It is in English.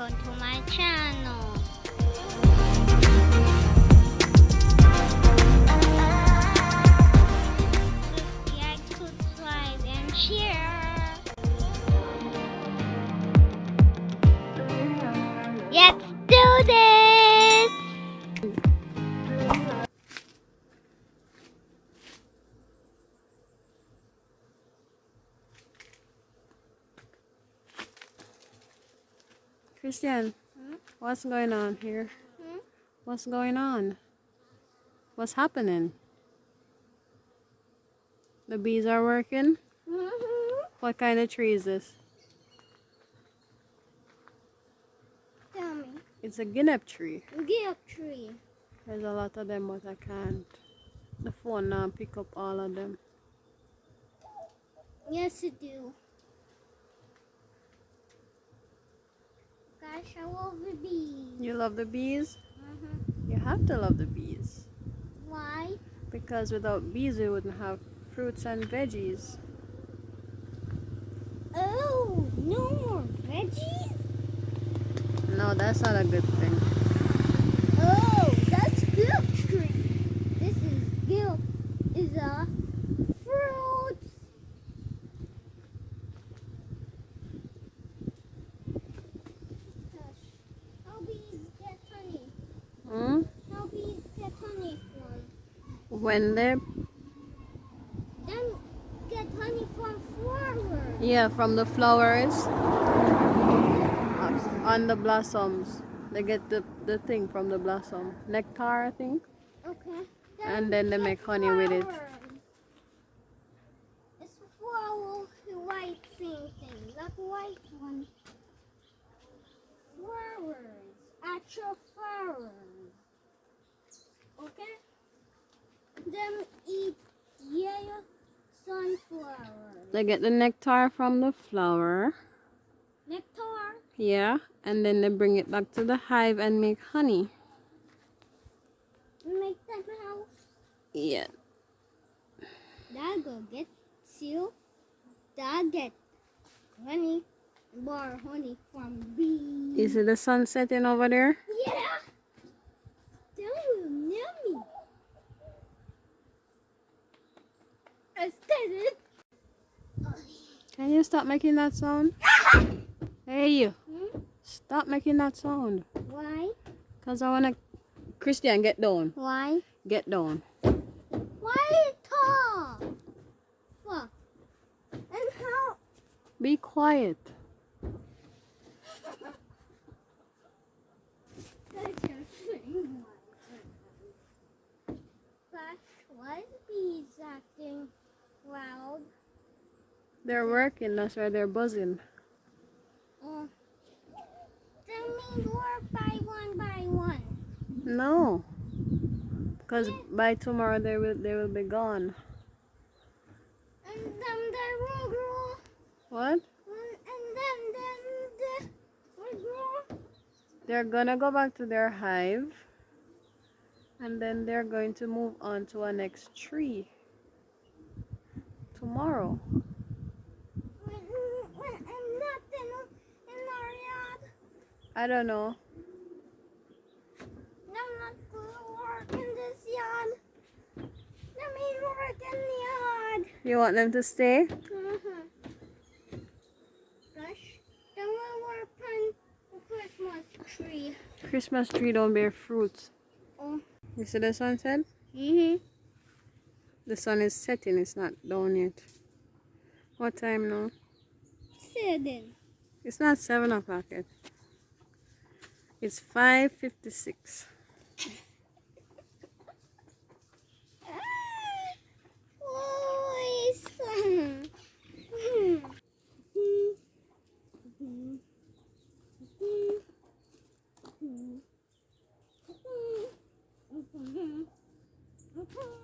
welcome to my channel. Christian, Hmm? what's going on here? Hmm? What's going on? What's happening? The bees are working? Mm-hmm. What kind of tree is this? Tell me. It's a guinea tree. Give tree. There's a lot of them, but I can't. The phone now pick up all of them. Yes, I do. Gosh, I love the bees. You love the bees? Mm-hmm. You have to love the bees. Why? Because without bees, we wouldn't have fruits and veggies. Oh, no more veggies? No, that's not a good thing. Oh, that's guilt tree. This is guilt. Is a fruit. Gosh, how bees get honey? Hmm? How bees get honey from? When they Them get honey from flowers. Yeah, from the flowers on the blossoms. They get the, the thing from the blossom. Nectar, I think. Okay. And then they make honey with it. It's flower white thing thing. That white one. Flowers. Actual flowers. Okay? Them eat yellow sunflowers. They get the nectar from the flower. Nectar. Yeah, and then they bring it back to the hive and make honey. Make them house. Yeah. That go get seal. That get honey. Bar honey from bees. Is see the sun setting over there? Yeah. That was yummy. I said it. Can you stop making that sound? Hey, you. Hmm? Stop making that sound. Why? Because I want to... Christian, get down. Why? Get down. Why talk? Fuck. And how? Be quiet. That's your thing. Gosh, why is bees acting loud? They're working. That's why they're buzzing. Oh. That means work by one by one. No. Because by tomorrow they will they will be gone. And then they will grow. What? And and then then they will grow. They're gonna go back to their hive and then they're going to move on to a next tree tomorrow. When, when, and nothing in our yard. I don't know. I'm not gonna work in this yard. Let me work in the yard. You want them to stay? Mm-hmm. Gosh, then we'll work on the Christmas tree. Christmas tree don't bear fruits. Oh. You see the sunset? Mm-hmm. The sun is setting, it's not down yet. What time now? Seven. It's not seven o'clock yet. It's 5.56.